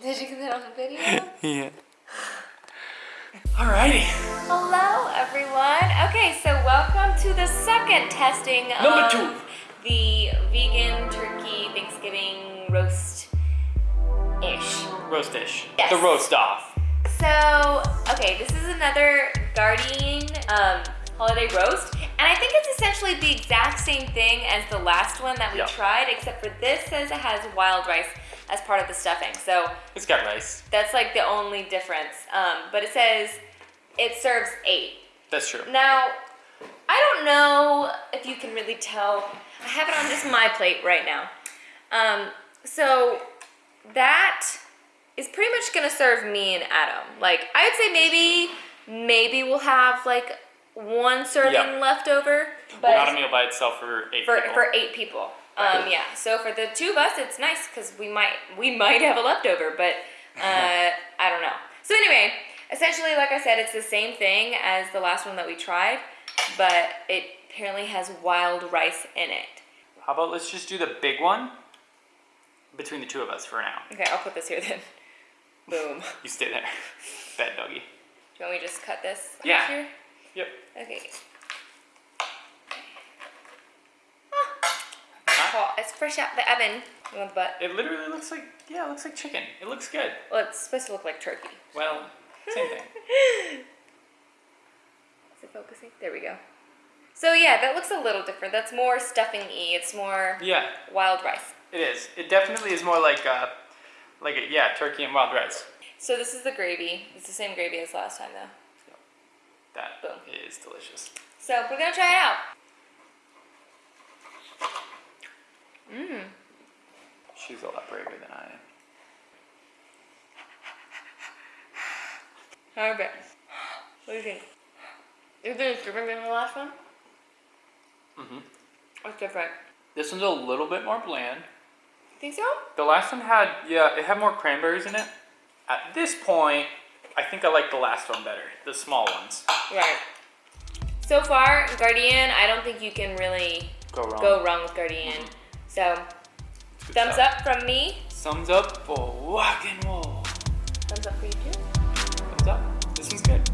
Did you get that on the video? Yeah. Alrighty. Hello, everyone. Okay, so welcome to the second testing Number of two. the vegan turkey Thanksgiving roast ish. Roast dish. Yes. The roast off. So, okay, this is another Gardein um, holiday roast, and I think it's essentially the exact same thing as the last one that we Yeah. tried, except for this says it has wild rice as part of the stuffing. So It's got rice. that's like the only difference. Um, but it says it serves eight. That's true. Now, I don't know if you can really tell. I have it on just my plate right now. Um, so that is pretty much gonna serve me and Adam. Like I would say maybe maybe we'll have like one serving Yeah. left over, but Not a meal by itself for eight for people. for eight people. Um, yeah. So for the two of us, it's nice because we might we might have a leftover, but uh, I don't know. So anyway, essentially, like I said, it's the same thing as the last one that we tried, but it apparently has wild rice in it. How about let's just do the big one between the two of us for now. Okay, I'll put this here then. Boom. You stay there. Bad doggy. Do you want me to just cut this Yeah. here? Yep. Okay. It's fresh out the oven. You want the butt? It literally looks like yeah, it looks like chicken. It looks good. Well, it's supposed to look like turkey. Well, same thing. Is it focusing? There we go. So yeah, that looks a little different. That's more stuffing-y. It's more Yeah, wild rice. it is. It definitely is more like uh, like a, yeah, turkey and wild rice. So this is the gravy. It's the same gravy as last time though. That Boom. is delicious. So we're gonna try it out. Mmm. She's a lot braver than I am. How bit. What do you think? You think it's different than the last one? Mm-hmm. What's different? This one's a little bit more bland. Think so? The last one had yeah, it had more cranberries in it. At this point, I think I like the last one better, the small ones. Right. So far, Gardein, I don't think you can really Go wrong. go wrong with Gardein. So, Good thumbs stuff. up from me. Thumbs up for rock and roll. Thumbs up for you too. Thumbs up. This one's good.